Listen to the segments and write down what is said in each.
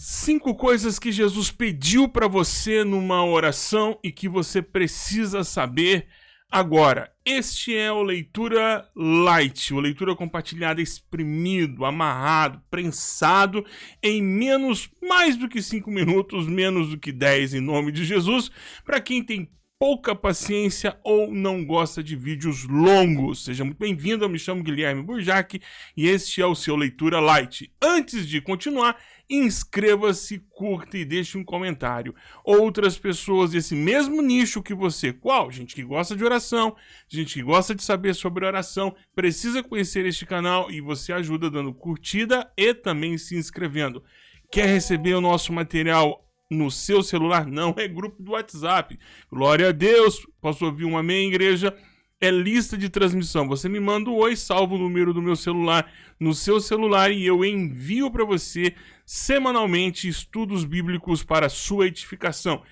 Cinco coisas que Jesus pediu para você numa oração e que você precisa saber agora. Este é o leitura light, o leitura compartilhada exprimido, amarrado, prensado em menos, mais do que cinco minutos, menos do que dez em nome de Jesus, para quem tem pouca paciência ou não gosta de vídeos longos. Seja muito bem-vindo, eu me chamo Guilherme Burjac e este é o seu Leitura Light. Antes de continuar, inscreva-se, curta e deixe um comentário. Outras pessoas desse mesmo nicho que você, qual? Gente que gosta de oração, gente que gosta de saber sobre oração, precisa conhecer este canal e você ajuda dando curtida e também se inscrevendo. Quer receber o nosso material no seu celular, não é grupo do WhatsApp. Glória a Deus, posso ouvir um amém, igreja? É lista de transmissão. Você me manda o oi, salvo o número do meu celular no seu celular e eu envio para você semanalmente estudos bíblicos para sua edificação.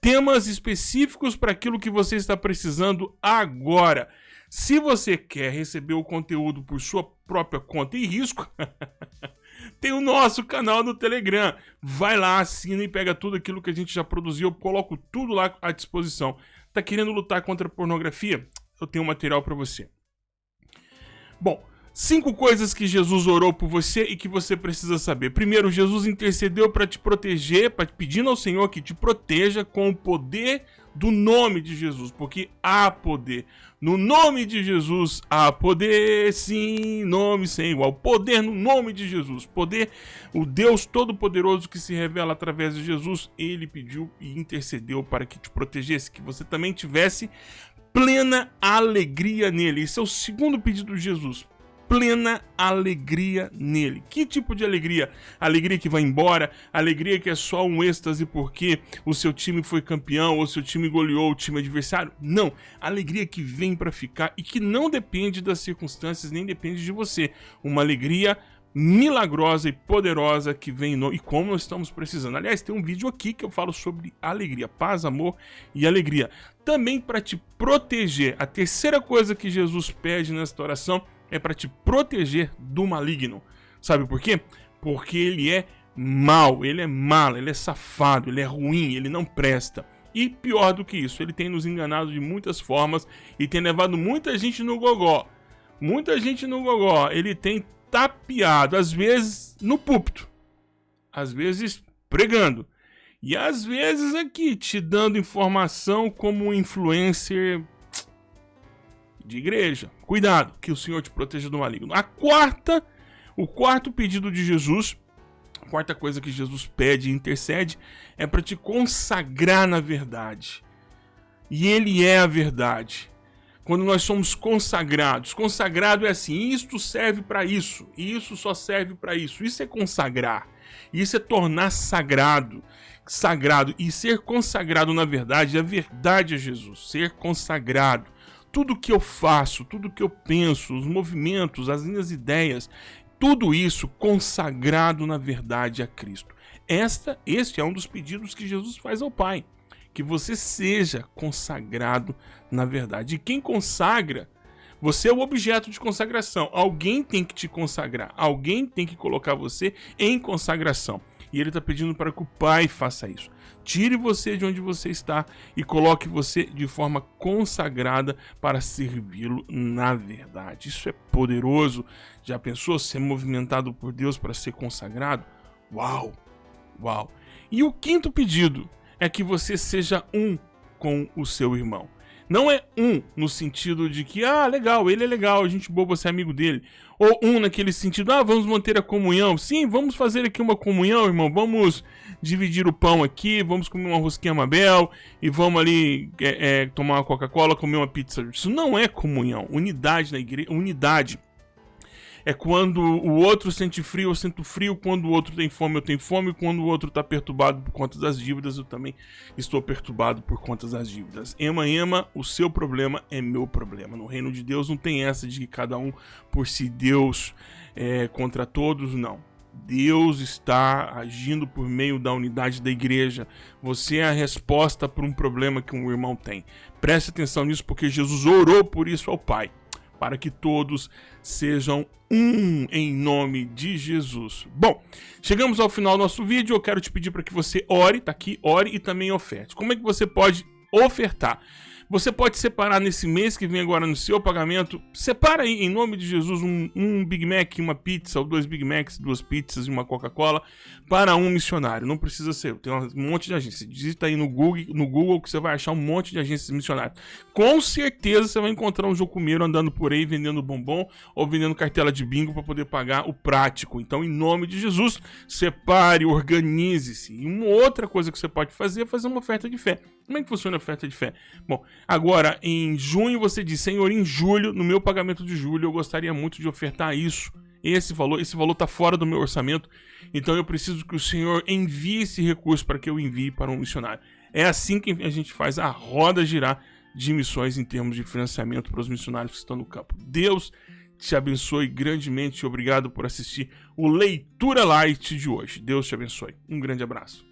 Temas específicos para aquilo que você está precisando agora. Se você quer receber o conteúdo por sua própria conta e risco, tem o nosso canal no Telegram. Vai lá, assina e pega tudo aquilo que a gente já produziu. Eu coloco tudo lá à disposição. Tá querendo lutar contra a pornografia? Eu tenho material para você. Bom, cinco coisas que Jesus orou por você e que você precisa saber. Primeiro, Jesus intercedeu para te proteger, para pedindo ao Senhor que te proteja com o poder do nome de Jesus, porque há poder. No nome de Jesus há poder, sim, nome sem igual. Poder no nome de Jesus. Poder, o Deus Todo-Poderoso que se revela através de Jesus, ele pediu e intercedeu para que te protegesse, que você também tivesse plena alegria nele. Esse é o segundo pedido de Jesus plena alegria nele. Que tipo de alegria? Alegria que vai embora, alegria que é só um êxtase porque o seu time foi campeão ou seu time goleou o time adversário? Não, alegria que vem para ficar e que não depende das circunstâncias nem depende de você. Uma alegria milagrosa e poderosa que vem no... e como nós estamos precisando. Aliás, tem um vídeo aqui que eu falo sobre alegria, paz, amor e alegria. Também para te proteger. A terceira coisa que Jesus pede nesta oração é para te proteger do maligno. Sabe por quê? Porque ele é mal, ele é malo, ele é safado, ele é ruim, ele não presta. E pior do que isso, ele tem nos enganado de muitas formas e tem levado muita gente no gogó. Muita gente no gogó. Ele tem tapeado, às vezes no púlpito, às vezes pregando. E às vezes aqui te dando informação como influencer de igreja. Cuidado, que o Senhor te proteja do maligno. A quarta, o quarto pedido de Jesus, a quarta coisa que Jesus pede e intercede é para te consagrar na verdade. E ele é a verdade. Quando nós somos consagrados, consagrado é assim, isto serve para isso, isso só serve para isso. Isso é consagrar. Isso é tornar sagrado, sagrado e ser consagrado na verdade, a verdade é Jesus, ser consagrado tudo que eu faço, tudo que eu penso, os movimentos, as minhas ideias, tudo isso consagrado na verdade a Cristo. Esta, este é um dos pedidos que Jesus faz ao Pai, que você seja consagrado na verdade. E quem consagra, você é o objeto de consagração. Alguém tem que te consagrar, alguém tem que colocar você em consagração. E ele está pedindo para que o Pai faça isso. Tire você de onde você está e coloque você de forma consagrada para servi-lo na verdade. Isso é poderoso. Já pensou ser movimentado por Deus para ser consagrado? Uau! Uau! E o quinto pedido é que você seja um com o seu irmão. Não é um no sentido de que, ah, legal, ele é legal, a gente boa, você é amigo dele. Ou um naquele sentido, ah, vamos manter a comunhão. Sim, vamos fazer aqui uma comunhão, irmão. Vamos dividir o pão aqui, vamos comer uma rosquinha Mabel e vamos ali é, é, tomar uma Coca-Cola, comer uma pizza. Isso não é comunhão. Unidade na igreja, unidade é quando o outro sente frio, eu sinto frio, quando o outro tem fome, eu tenho fome, quando o outro está perturbado por conta das dívidas, eu também estou perturbado por conta das dívidas. Ema, ema, o seu problema é meu problema. No reino de Deus não tem essa de que cada um por si Deus é, contra todos, não. Deus está agindo por meio da unidade da igreja. Você é a resposta para um problema que um irmão tem. Preste atenção nisso porque Jesus orou por isso ao Pai para que todos sejam um em nome de Jesus. Bom, chegamos ao final do nosso vídeo. Eu quero te pedir para que você ore, tá aqui, ore e também oferte. Como é que você pode ofertar? Você pode separar nesse mês que vem agora no seu pagamento, separa aí em nome de Jesus um, um Big Mac, uma pizza, ou dois Big Macs, duas pizzas e uma Coca-Cola para um missionário. Não precisa ser, tem um monte de agências. Digita aí no Google, no Google que você vai achar um monte de agências missionárias. Com certeza você vai encontrar um jocumeiro andando por aí vendendo bombom ou vendendo cartela de bingo para poder pagar o prático. Então, em nome de Jesus, separe, organize-se. E uma outra coisa que você pode fazer é fazer uma oferta de fé. Como é que funciona a oferta de fé? Bom, agora em junho você diz, Senhor, em julho, no meu pagamento de julho, eu gostaria muito de ofertar isso. Esse valor, esse valor está fora do meu orçamento, então eu preciso que o Senhor envie esse recurso para que eu envie para um missionário. É assim que a gente faz a roda girar de missões em termos de financiamento para os missionários que estão no campo. Deus te abençoe grandemente. Obrigado por assistir o Leitura Light de hoje. Deus te abençoe. Um grande abraço.